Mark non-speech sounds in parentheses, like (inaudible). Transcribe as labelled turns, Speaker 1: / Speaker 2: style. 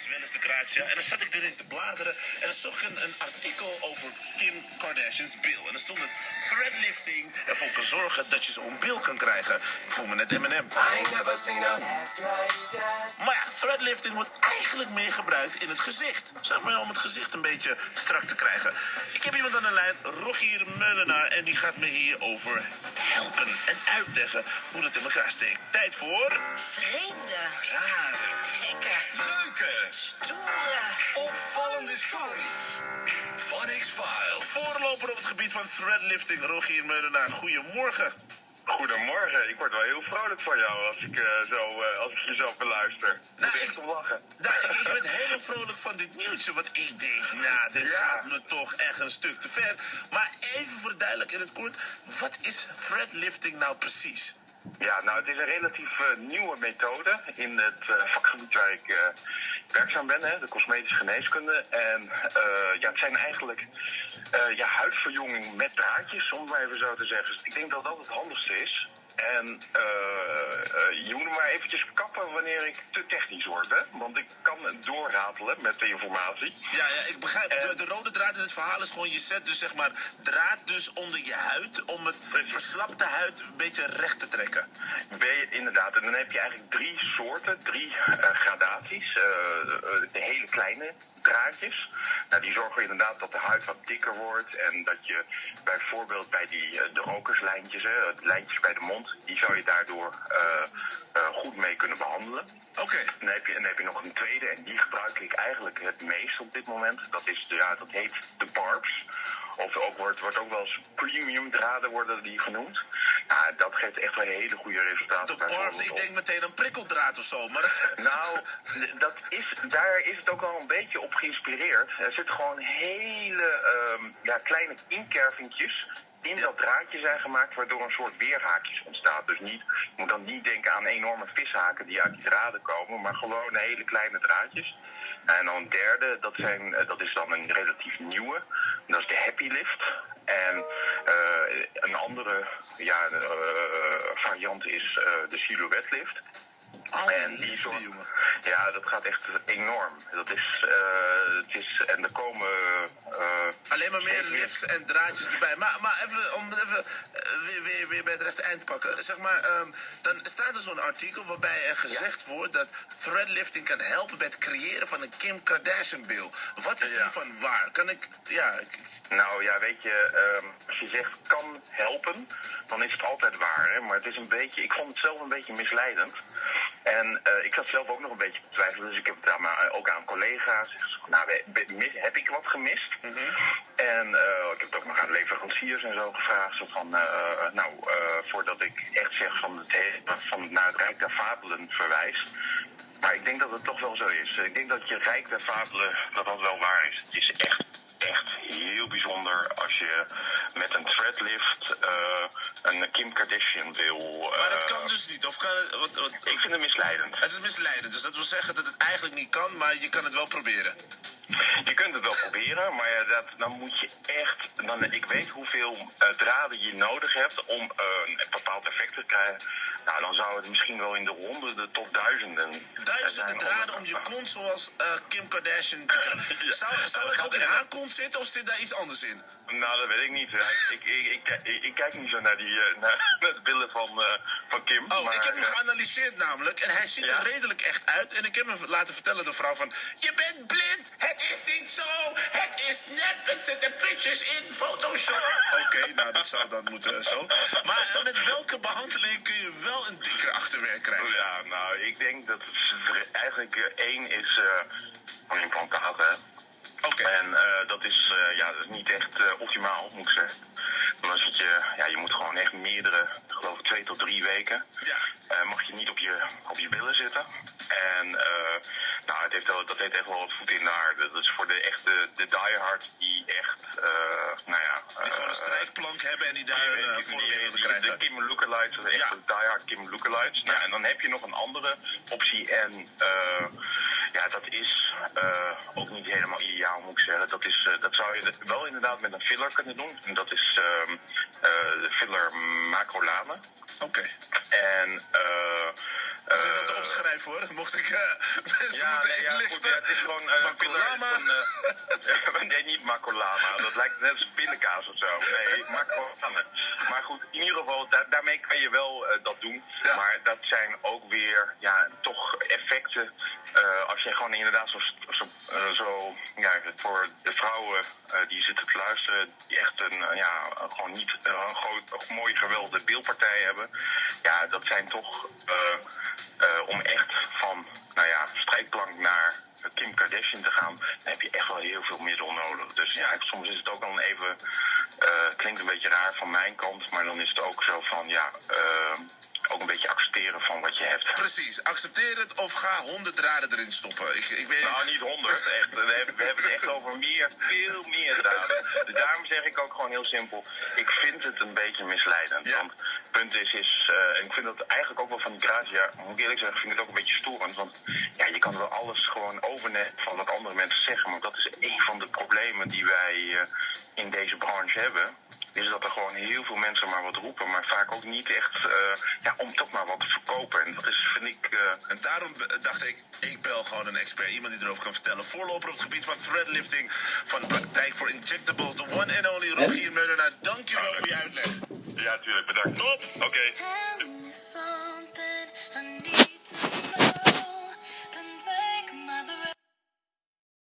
Speaker 1: is wel eens de Grazia. En dan zat ik erin te bladeren. En dan zocht ik een, een artikel over Kim Kardashian's bil. En er stond het threadlifting ervoor kan zorgen dat je zo'n bil kan krijgen. Ik voel me net M&M. Maar ja, threadlifting wordt eigenlijk meer gebruikt in het gezicht. Zeg maar om het gezicht een beetje strak te krijgen. Ik heb iemand aan de lijn, Rogier Meulenaar. En die gaat me hierover helpen en uitleggen hoe het in elkaar steekt. Tijd voor...
Speaker 2: Vreemde,
Speaker 1: Rare,
Speaker 2: gekke,
Speaker 1: leuke,
Speaker 2: stoere.
Speaker 1: opvallende stories van X-Files. Voorloper op het gebied van threadlifting, Rogier Meulenaar. Goedemorgen.
Speaker 3: Goedemorgen, ik word wel heel vrolijk van jou als ik, eh, zo, eh, als ik jezelf beluister. Ik
Speaker 1: Nou, ik-
Speaker 3: om lachen.
Speaker 1: Nou, ik, ik ben helemaal vrolijk van dit nieuwtje. Want ik denk, nou, dit
Speaker 3: Ja.
Speaker 1: gaat me toch echt een stuk te ver. Maar even voor de duidelijk in het kort. Wat is threadlifting nou precies?
Speaker 3: Ja, nou, het is een relatief eh, nieuwe methode in het eh, vakgebied waar ik eh, werkzaam ben, hè, de cosmetische geneeskunde. En ja, het zijn eigenlijk ja, huidverjonging met draadjes, om maar even zo te zeggen. Dus ik denk dat dat het handigste is. En eh, eh, je moet me maar eventjes kappen wanneer ik te technisch word, hè? Want ik kan doorratelen met de informatie.
Speaker 1: Ja, ja, ik begrijp. De, de rode draad in het verhaal is gewoon, je zet dus zeg maar draad dus onder je huid om het
Speaker 3: Precies.
Speaker 1: verslapte huid een beetje recht te trekken.
Speaker 3: Ben je, inderdaad, en dan heb je eigenlijk drie soorten, drie eh, gradaties. De hele kleine draadjes. Nou, die zorgen inderdaad dat de huid wat dikker wordt. En dat je bijvoorbeeld bij die de rokerslijntjes, hè, lijntjes bij de mond, die zou je daardoor eh, eh, goed mee kunnen behandelen.
Speaker 1: Oké.
Speaker 3: En dan heb, je, en dan heb je nog een tweede, en die gebruik ik eigenlijk het meest op dit moment. Dat, is, ja, dat heet de barbs. Of ook wordt, wordt ook wel eens premium draden worden die genoemd. Ja, dat geeft echt wel hele goede resultaten.
Speaker 1: De barbs, ik denk meteen een prikkeldraad of zo. Maar dat, (laughs)
Speaker 3: nou, dat is, daar is het ook wel een beetje op geïnspireerd. Er zitten gewoon hele ehm, ja, kleine inkervingjes in dat draadje zijn gemaakt, waardoor een soort weerhaakjes ontstaat. Dus niet, je moet dan niet denken aan enorme vishaken die uit die draden komen, maar gewoon hele kleine draadjes. En dan een derde, dat, zijn, eh, dat is dan een relatief nieuwe. Dat is de Happy Lift. En eh, een andere ja, eh, variant is de Silhouette Lift. En die. Ja, dat gaat echt enorm. Dat is, eh, het is en er komen. eh,
Speaker 1: Alleen maar meer lifts en draadjes erbij. Maar, maar even, om even eh, weer, bij het rechte eind pakken. Zeg maar, ehm, dan staat er zo'n artikel waarbij er gezegd wordt dat threadlifting kan helpen bij het creëren van een Kim Kardashian-bil. Wat is
Speaker 3: Ja.
Speaker 1: hiervan waar? Kan ik, ja, ik-
Speaker 3: Nou ja, weet je, ehm, als je zegt kan helpen, dan is het altijd waar. Hè? Maar het is een beetje, ik vond het zelf een beetje misleidend. En eh, ik zat zelf ook nog een beetje te twijfelen, dus ik heb het aan, mijn- ook aan collega's. gezegd, Nou, heb ik wat gemist? En eh, ik heb het ook nog aan leveranciers en zo gevraagd. Zo van, eh, nou, eh, voordat ik echt zeg van het, he- van naar het Rijk der Fabelen verwijs. Maar ik denk dat het toch wel zo is. Ik denk dat je Rijk der Fabelen, dat dat wel waar is. Het is echt, echt heel bijzonder als je met een threadlift eh, een Kim Kardashian wil.
Speaker 1: maar dat
Speaker 3: eh,
Speaker 1: kan dus niet. Of kan het, wat, wat,
Speaker 3: Ik vind het misleidend.
Speaker 1: het is misleidend, dus dat wil zeggen dat het eigenlijk niet kan, maar je kan het wel proberen.
Speaker 3: Je kunt het wel proberen, maar ja, dat, dan moet je echt. Dan, ik weet hoeveel eh, draden je nodig hebt om eh, een bepaald effect te krijgen. Nou, dan zou het misschien wel in de honderden tot duizenden.
Speaker 1: Duizenden
Speaker 3: zijn
Speaker 1: draden om je kont zoals eh, Kim Kardashian te krijgen. (laughs) Zou, zou dat ook in haar kont zitten of zit daar iets anders in?
Speaker 3: Nou, dat weet ik niet. Ik, ik, ik, kijk niet zo naar, die, eh, naar, (laughs) naar de billen van, eh, van Kim.
Speaker 1: Oh,
Speaker 3: maar,
Speaker 1: ik heb hem
Speaker 3: eh,
Speaker 1: geanalyseerd namelijk. En hij ziet
Speaker 3: Ja?
Speaker 1: er redelijk echt uit. En ik heb hem laten vertellen door vrouw van... Je bent blind! Het is niet zo! Het is nep! Het zitten pictures in Photoshop! Oké, nou dat zou dan moeten zo. Maar eh, met welke behandeling kun je wel een dikker achterwerk krijgen?
Speaker 3: Ja, nou, ik denk dat het eigenlijk eh, één is eh een implantaat, hè.
Speaker 1: Oké.
Speaker 3: En eh, dat, is, eh, ja, dat is niet echt eh, optimaal, moet ik zeggen. Dan zit je, ja, je moet gewoon echt meerdere, ik geloof ik twee tot drie weken,
Speaker 1: Ja.
Speaker 3: eh, mag je niet op je, op je billen zitten. En eh, nou, het heeft wel, dat heeft echt wel wat voet in de aarde. Dat is voor de echte de diehard die echt, eh, nou ja...
Speaker 1: Die gewoon een
Speaker 3: eh,
Speaker 1: strijkplank hebben en die daar een vorm in willen krijgen.
Speaker 3: De Kim Lookalikes, dat is echt
Speaker 1: Ja.
Speaker 3: diehard Kim Lookalikes. Nou,
Speaker 1: Ja.
Speaker 3: en dan heb je nog een andere optie. En Ja, dat is eh, ook niet helemaal ideaal, moet ik zeggen. Dat, is, eh, dat zou je wel inderdaad met een filler kunnen doen. En dat is ehm, eh, de filler macrolane.
Speaker 1: Oké.
Speaker 3: En eh
Speaker 1: Ik wil dat opschrijven hoor. Mocht ik (laughs) mensen
Speaker 3: ja,
Speaker 1: moeten
Speaker 3: nee, ja, goed, ja, het is gewoon gewoon, eh, (laughs) (laughs) nee, niet macrolama. Dat lijkt net als pindakaas of zo. Nee, macrolama. Maar goed, in ieder geval, daar- daarmee kan je wel dat doen.
Speaker 1: Ja.
Speaker 3: Maar dat zijn ook weer, ja, toch effecten. eh, als gewoon inderdaad zo, zo, eh, zo ja, voor de vrouwen eh, die zitten te luisteren, die echt een, eh, ja, gewoon niet een groot, een mooie geweldige beeldpartij hebben. Ja, dat zijn toch om echt van, nou ja, strijkplank naar Kim Kardashian te gaan, dan heb je echt wel heel veel middel nodig. Dus ja, soms is het ook dan even, eh, klinkt een beetje raar van mijn kant, maar dan is het ook zo van, ja, ook een beetje accepteren van wat je hebt.
Speaker 1: Precies, accepteer het of ga honderd draden erin stoppen. Ik, ik weet,
Speaker 3: Nou, niet honderd, echt. We hebben, we hebben het echt over meer, veel meer draden. Dus daarom zeg ik ook gewoon heel simpel, ik vind het een beetje misleidend.
Speaker 1: Ja.
Speaker 3: Want het punt is, is eh, en ik vind dat eigenlijk ook wel van die Grazia, moet ik eerlijk zeggen, vind ik het ook een beetje storend. Want ja, je kan wel alles gewoon overnemen van wat andere mensen zeggen. Maar dat is een van de problemen die wij eh, in deze branche hebben. Is dat er gewoon heel veel mensen maar wat roepen, maar vaak ook niet echt eh, ja, om toch maar wat te verkopen. En dat is, vind ik, eh,
Speaker 1: En daarom dacht ik, ik bel gewoon een expert. Iemand die erover kan vertellen. Voorloper op het gebied van threadlifting. Van de praktijk voor injectables. De one and only Rogier Meulenaar. Dankjewel voor je uitleg.
Speaker 3: ja, tuurlijk, bedankt.
Speaker 1: Top.
Speaker 3: Oké.